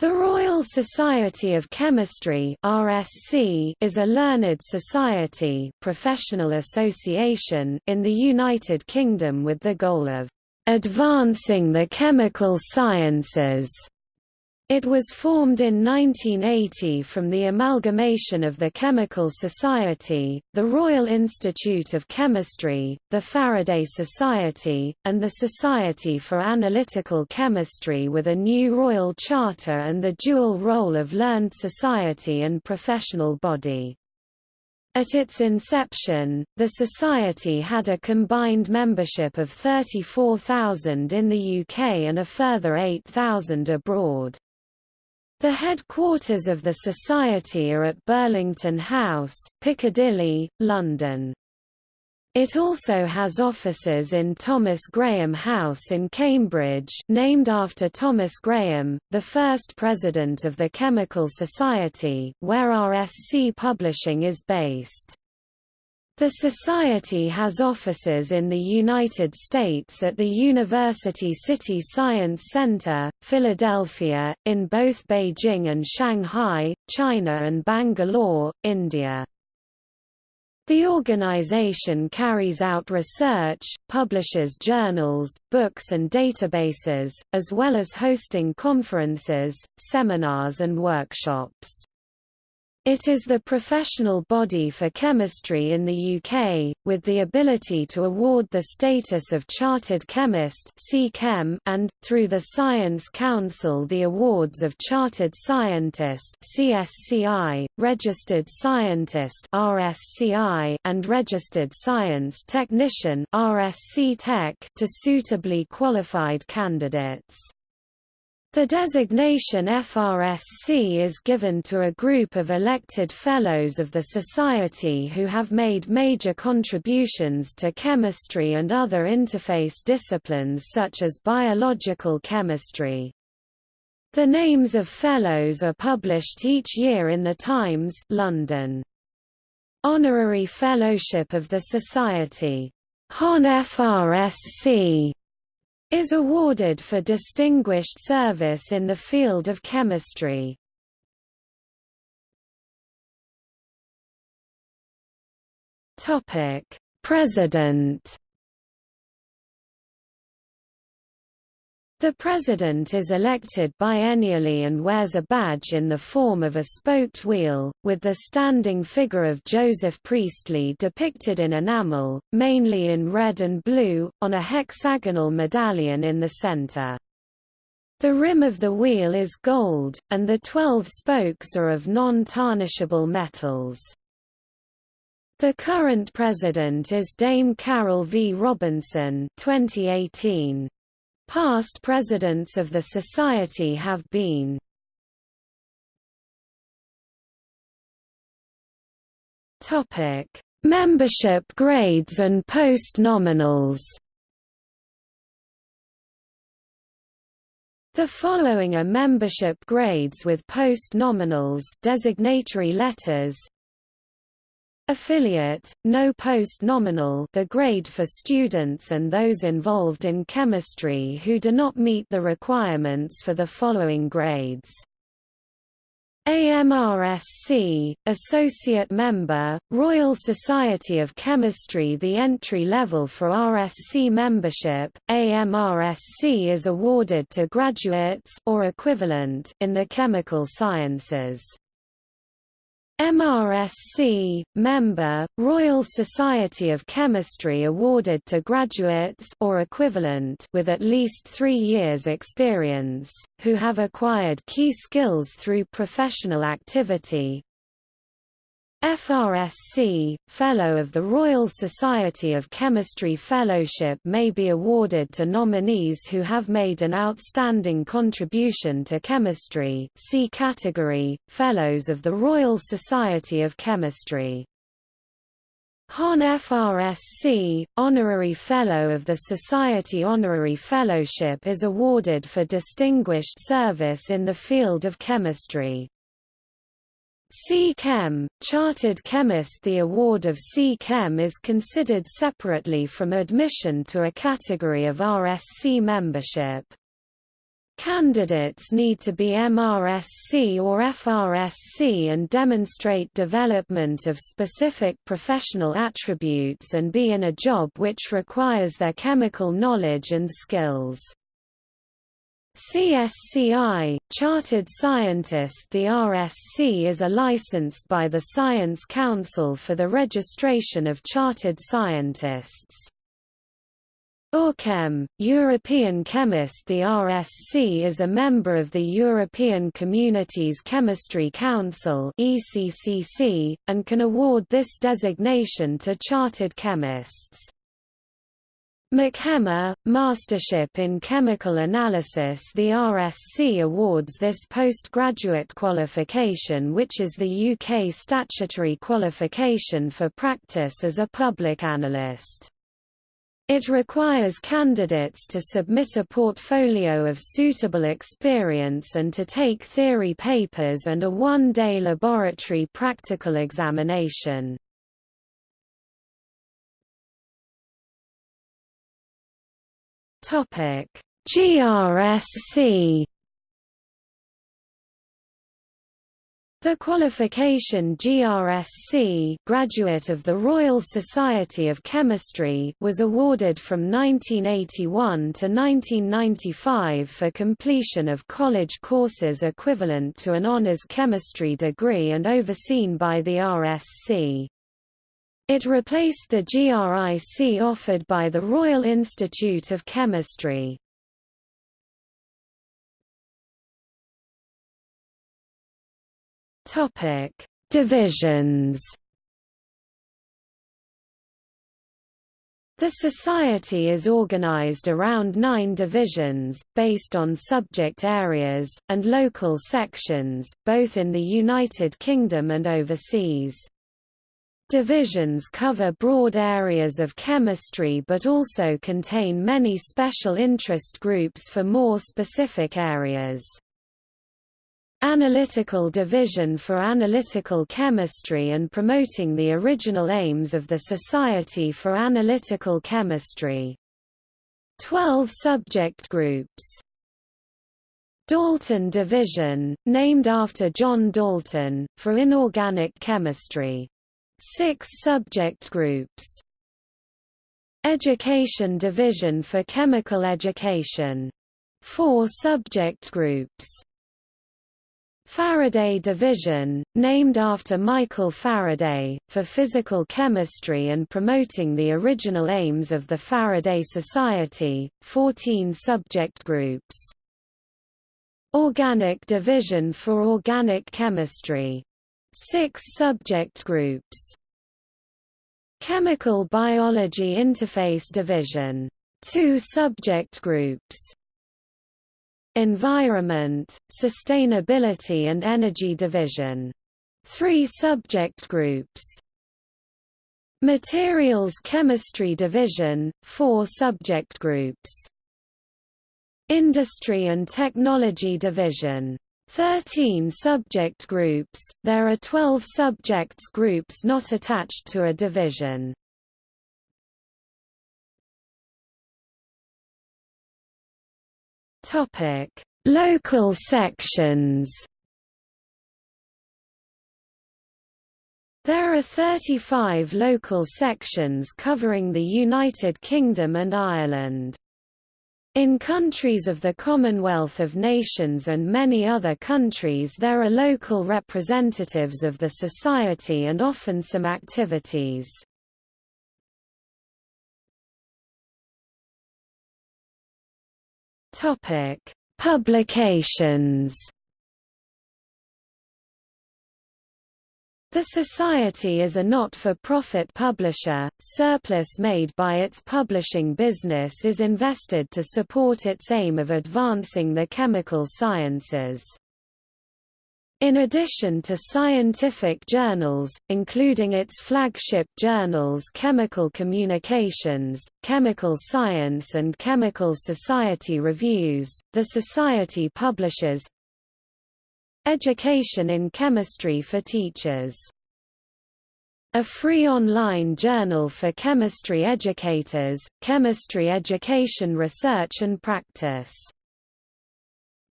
The Royal Society of Chemistry (RSC) is a learned society, professional association in the United Kingdom with the goal of advancing the chemical sciences. It was formed in 1980 from the amalgamation of the Chemical Society, the Royal Institute of Chemistry, the Faraday Society, and the Society for Analytical Chemistry with a new Royal Charter and the dual role of learned society and professional body. At its inception, the Society had a combined membership of 34,000 in the UK and a further 8,000 abroad. The headquarters of the Society are at Burlington House, Piccadilly, London. It also has offices in Thomas Graham House in Cambridge named after Thomas Graham, the first president of the Chemical Society, where RSC Publishing is based. The Society has offices in the United States at the University City Science Center, Philadelphia, in both Beijing and Shanghai, China and Bangalore, India. The organization carries out research, publishes journals, books and databases, as well as hosting conferences, seminars and workshops. It is the professional body for chemistry in the UK, with the ability to award the status of Chartered Chemist and, through the Science Council the awards of Chartered Scientist Registered Scientist and Registered Science Technician to suitably qualified candidates. The designation FRSC is given to a group of elected Fellows of the Society who have made major contributions to chemistry and other interface disciplines such as biological chemistry. The names of Fellows are published each year in The Times London. Honorary Fellowship of the Society Hon FRSC is awarded for distinguished service in the field of chemistry. President The president is elected biennially and wears a badge in the form of a spoked wheel, with the standing figure of Joseph Priestley depicted in enamel, mainly in red and blue, on a hexagonal medallion in the center. The rim of the wheel is gold, and the twelve spokes are of non-tarnishable metals. The current president is Dame Carol V. Robinson 2018. Past presidents of the Society have been. Topic: Membership grades and post-nominals. The following are membership grades with post-nominals designatory letters Affiliate, no post-nominal the grade for students and those involved in chemistry who do not meet the requirements for the following grades. AMRSC, Associate Member, Royal Society of Chemistry The entry level for RSC membership, AMRSC is awarded to graduates or equivalent in the chemical sciences. MRSC, member, Royal Society of Chemistry awarded to graduates or equivalent with at least three years experience, who have acquired key skills through professional activity, FRSC, Fellow of the Royal Society of Chemistry Fellowship may be awarded to nominees who have made an outstanding contribution to chemistry see category, Fellows of the Royal Society of Chemistry. Hon FRSC, Honorary Fellow of the Society Honorary Fellowship is awarded for distinguished service in the field of chemistry. C-Chem, Chartered Chemist The award of C-Chem is considered separately from admission to a category of RSC membership. Candidates need to be MRSC or FRSC and demonstrate development of specific professional attributes and be in a job which requires their chemical knowledge and skills. CSCI, Chartered Scientist The RSC is a licensed by the Science Council for the registration of chartered scientists. EurChem, European Chemist The RSC is a member of the European Community's Chemistry Council and can award this designation to chartered chemists. MChemA, Mastership in Chemical Analysis The RSC awards this postgraduate qualification which is the UK statutory qualification for practice as a public analyst. It requires candidates to submit a portfolio of suitable experience and to take theory papers and a one-day laboratory practical examination. Topic: GRSC The qualification GRSC Graduate of the Royal Society of Chemistry was awarded from 1981 to 1995 for completion of college courses equivalent to an honours chemistry degree and overseen by the RSC. It replaced the GRIC offered by the Royal Institute of Chemistry. Topic: Divisions. The Society is organized around nine divisions, based on subject areas, and local sections, both in the United Kingdom and overseas. Divisions cover broad areas of chemistry but also contain many special interest groups for more specific areas. Analytical Division for Analytical Chemistry and promoting the original aims of the Society for Analytical Chemistry. Twelve subject groups Dalton Division, named after John Dalton, for inorganic chemistry. Six subject groups Education Division for Chemical Education. Four subject groups Faraday Division, named after Michael Faraday, for physical chemistry and promoting the original aims of the Faraday Society, 14 subject groups. Organic Division for Organic Chemistry Six subject groups. Chemical Biology Interface Division. Two subject groups. Environment, Sustainability and Energy Division. Three subject groups. Materials Chemistry Division, four subject groups. Industry and Technology Division 13 subject groups, there are 12 subjects groups not attached to a division. Topic: Local sections. There are 35 local sections covering the United Kingdom and Ireland. In countries of the Commonwealth of Nations and many other countries there are local representatives of the society and often some activities. Publications The Society is a not-for-profit publisher, surplus made by its publishing business is invested to support its aim of advancing the chemical sciences. In addition to scientific journals, including its flagship journals Chemical Communications, Chemical Science and Chemical Society Reviews, the Society publishes Education in Chemistry for Teachers. A free online journal for chemistry educators, Chemistry Education Research and Practice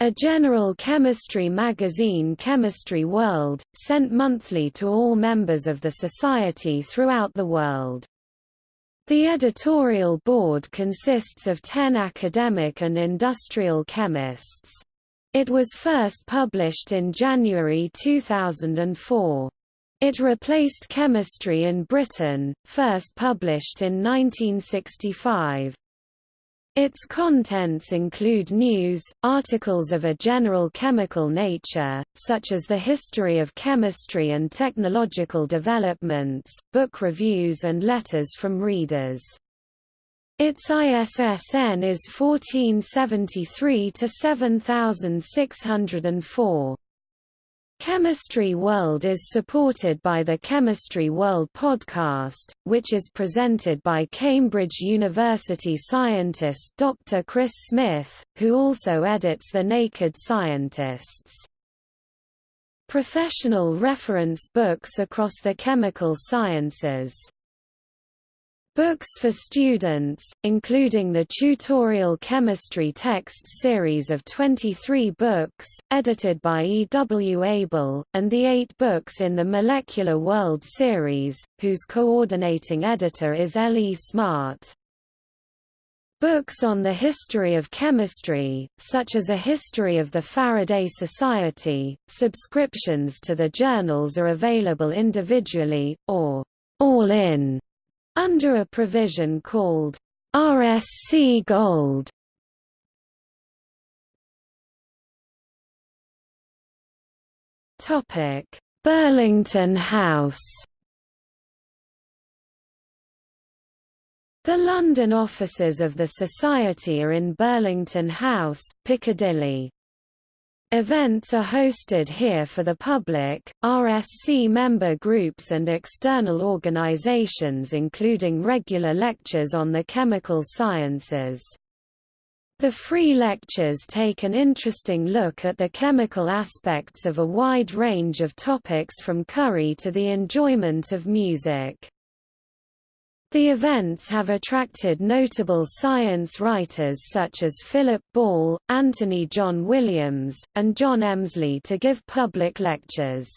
A general chemistry magazine Chemistry World, sent monthly to all members of the society throughout the world. The editorial board consists of ten academic and industrial chemists. It was first published in January 2004. It replaced Chemistry in Britain, first published in 1965. Its contents include news, articles of a general chemical nature, such as the history of chemistry and technological developments, book reviews and letters from readers. Its ISSN is 1473 7604. Chemistry World is supported by the Chemistry World podcast, which is presented by Cambridge University scientist Dr. Chris Smith, who also edits The Naked Scientists. Professional reference books across the chemical sciences Books for students, including the tutorial chemistry texts series of 23 books, edited by E. W. Abel, and the eight books in the Molecular World series, whose coordinating editor is L. E. Smart. Books on the history of chemistry, such as A History of the Faraday Society, subscriptions to the journals are available individually, or all in under a provision called RSC Gold. Topic: Burlington House. The London offices of the Society are in Burlington House, Piccadilly. Events are hosted here for the public, RSC member groups and external organizations including regular lectures on the chemical sciences. The free lectures take an interesting look at the chemical aspects of a wide range of topics from curry to the enjoyment of music. The events have attracted notable science writers such as Philip Ball, Anthony John Williams, and John Emsley to give public lectures.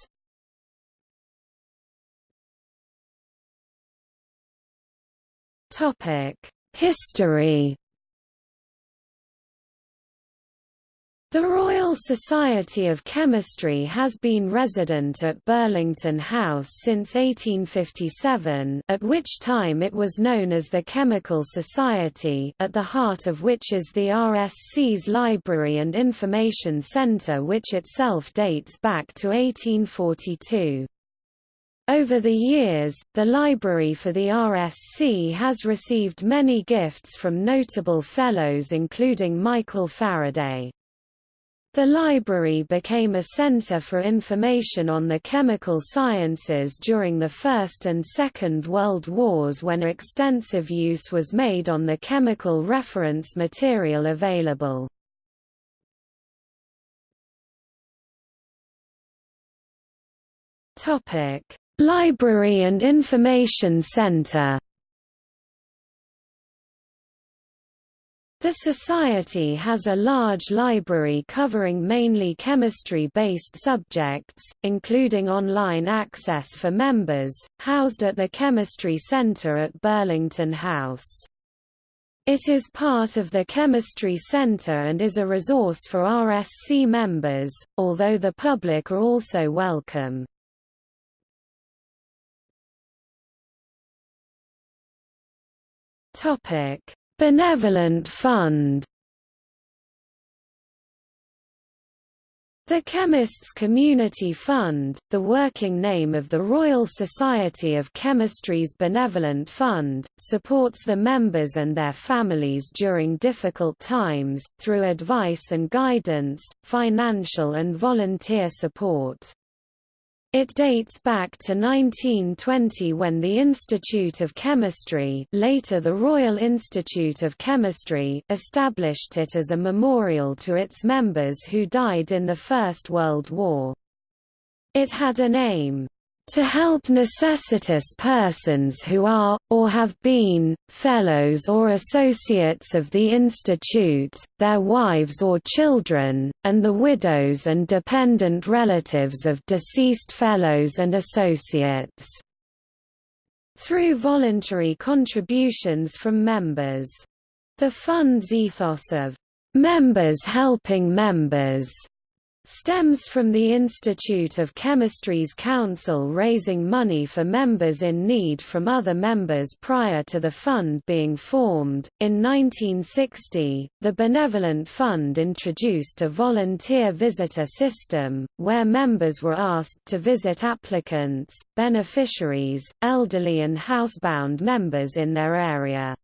History The Royal Society of Chemistry has been resident at Burlington House since 1857 at which time it was known as the Chemical Society at the heart of which is the RSC's Library and Information Centre which itself dates back to 1842. Over the years, the library for the RSC has received many gifts from notable fellows including Michael Faraday. The library became a center for information on the chemical sciences during the First and Second World Wars when extensive use was made on the chemical reference material available. Library and Information Center The Society has a large library covering mainly chemistry-based subjects, including online access for members, housed at the Chemistry Center at Burlington House. It is part of the Chemistry Center and is a resource for RSC members, although the public are also welcome. Topic Benevolent Fund The Chemists Community Fund, the working name of the Royal Society of Chemistry's Benevolent Fund, supports the members and their families during difficult times, through advice and guidance, financial and volunteer support. It dates back to 1920 when the Institute of Chemistry later the Royal Institute of Chemistry established it as a memorial to its members who died in the First World War. It had a name, to help necessitous persons who are, or have been, fellows or associates of the Institute, their wives or children, and the widows and dependent relatives of deceased fellows and associates. Through voluntary contributions from members. The fund's ethos of members helping members stems from the Institute of Chemistry's council raising money for members in need from other members prior to the fund being formed. In 1960, the Benevolent Fund introduced a volunteer visitor system, where members were asked to visit applicants, beneficiaries, elderly and housebound members in their area.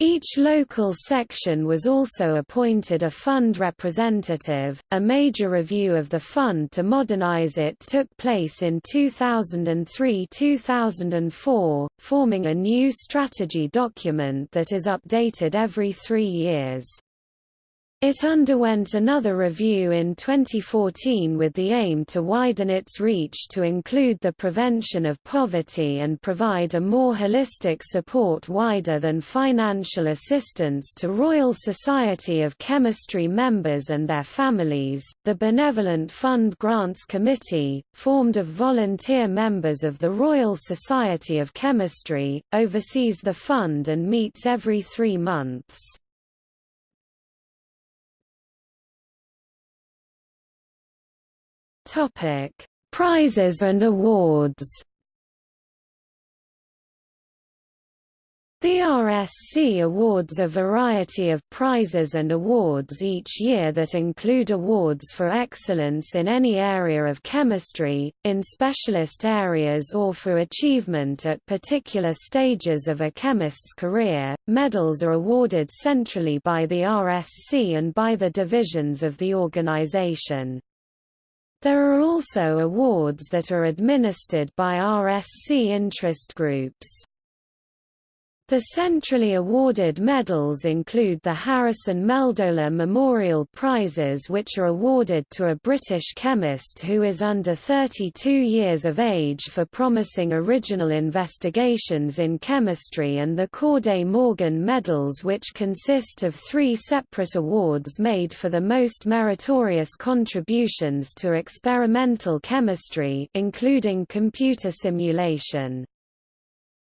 Each local section was also appointed a fund representative. A major review of the fund to modernize it took place in 2003-2004, forming a new strategy document that is updated every three years. It underwent another review in 2014 with the aim to widen its reach to include the prevention of poverty and provide a more holistic support wider than financial assistance to Royal Society of Chemistry members and their families. The Benevolent Fund Grants Committee, formed of volunteer members of the Royal Society of Chemistry, oversees the fund and meets every three months. Topic: Prizes and awards. The RSC awards a variety of prizes and awards each year that include awards for excellence in any area of chemistry, in specialist areas or for achievement at particular stages of a chemist's career. Medals are awarded centrally by the RSC and by the divisions of the organization. There are also awards that are administered by RSC interest groups. The centrally awarded medals include the Harrison Meldola Memorial Prizes which are awarded to a British chemist who is under 32 years of age for promising original investigations in chemistry and the Corday Morgan Medals which consist of three separate awards made for the most meritorious contributions to experimental chemistry including computer simulation.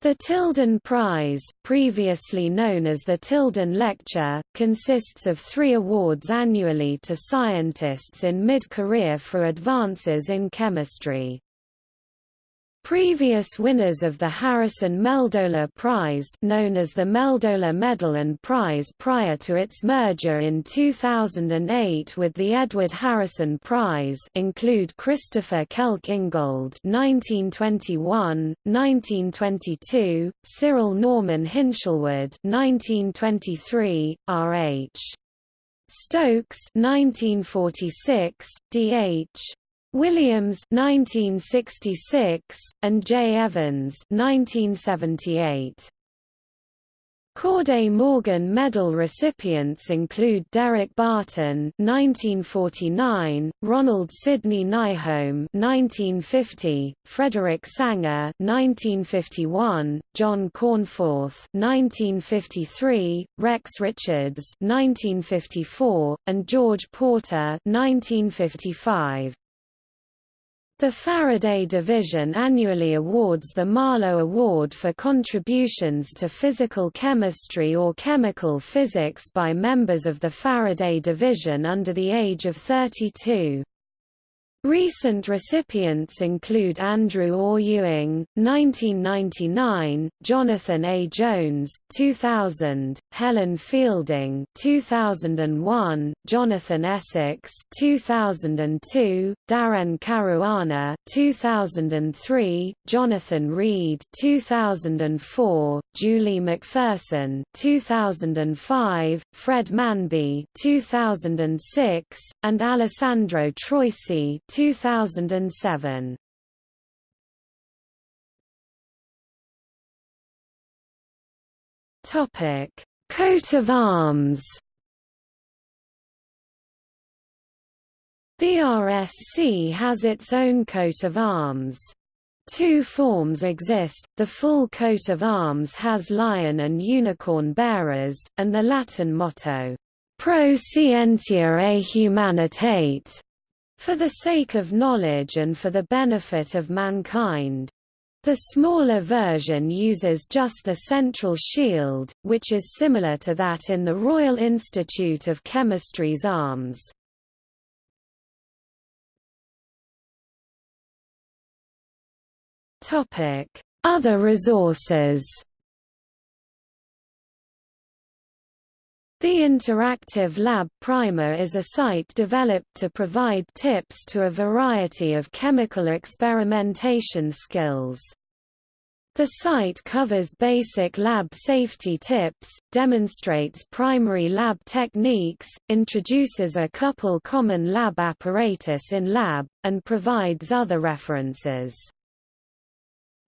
The Tilden Prize, previously known as the Tilden Lecture, consists of three awards annually to scientists in mid-career for advances in chemistry. Previous winners of the Harrison Meldola Prize known as the Meldola Medal and Prize prior to its merger in 2008 with the Edward Harrison Prize include Christopher Kelk Ingold 1921, 1922, Cyril Norman Hinshelwood 1923, R.H. Stokes 1946, D.H. Williams 1966 and J Evans 1978 Corday Morgan Medal recipients include Derek Barton (1949), Ronald Sidney Nyholm (1950), Frederick Sanger (1951), John Cornforth (1953), Rex Richards (1954), and George Porter (1955). The Faraday Division annually awards the Marlow Award for contributions to physical chemistry or chemical physics by members of the Faraday Division under the age of 32. Recent recipients include Andrew Orr Ewing, 1999, Jonathan A. Jones, 2000, Helen Fielding, 2001, Jonathan Essex, 2002, Darren Caruana, 2003, Jonathan Reid, 2004, Julie Macpherson, 2005, Fred Manby, 2006, and Alessandro Troisi, 2007. Topic: Coat of arms. The RSC has its own coat of arms. Two forms exist, the full coat of arms has lion and unicorn bearers, and the Latin motto, Pro scientia e humanitate, for the sake of knowledge and for the benefit of mankind. The smaller version uses just the central shield, which is similar to that in the Royal Institute of Chemistry's arms. Other resources The Interactive Lab Primer is a site developed to provide tips to a variety of chemical experimentation skills. The site covers basic lab safety tips, demonstrates primary lab techniques, introduces a couple common lab apparatus in lab, and provides other references.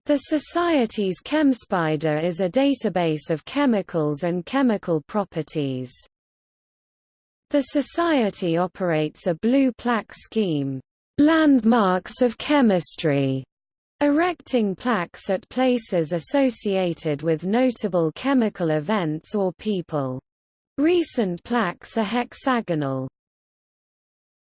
The Society's ChemSpider is a database of chemicals and chemical properties. The Society operates a blue plaque scheme, Landmarks of Chemistry, erecting plaques at places associated with notable chemical events or people. Recent plaques are hexagonal.